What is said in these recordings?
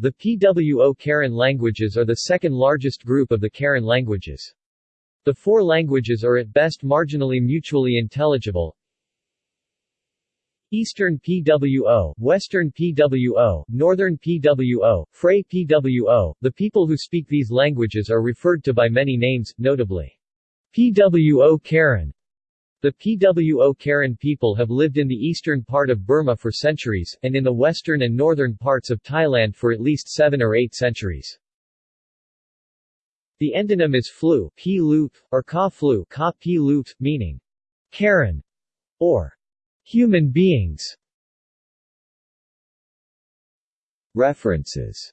The PWO Karen languages are the second largest group of the Karen languages. The four languages are at best marginally mutually intelligible, Eastern PWO, Western PWO, Northern PWO, Phrae PWO. The people who speak these languages are referred to by many names, notably PWO Karen. The PWO Karen people have lived in the eastern part of Burma for centuries, and in the western and northern parts of Thailand for at least seven or eight centuries. The endonym is flu, p or ka flu, ka p meaning Karen or Human beings References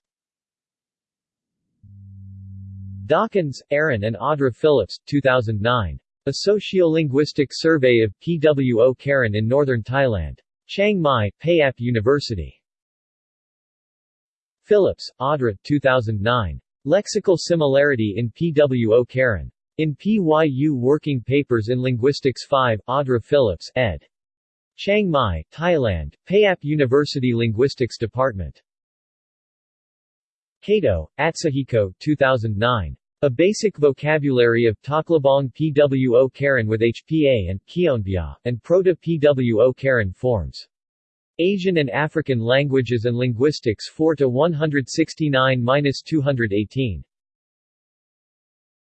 Dawkins, Erin and Audra Phillips, 2009. A Sociolinguistic Survey of PWO Karen in Northern Thailand. Chiang Mai, Payap University. Phillips, Audra, 2009. Lexical Similarity in PWO Karen. In PYU Working Papers in Linguistics 5, Audra Phillips, ed. Chiang Mai, Thailand, Payap University Linguistics Department. Kato, Atsuhiko 2009. A Basic Vocabulary of Htoklibang PWO Karen with HPA and Kyonbyaw, and Proto-PWO Karen forms. Asian and African Languages and Linguistics 4 to 169-218.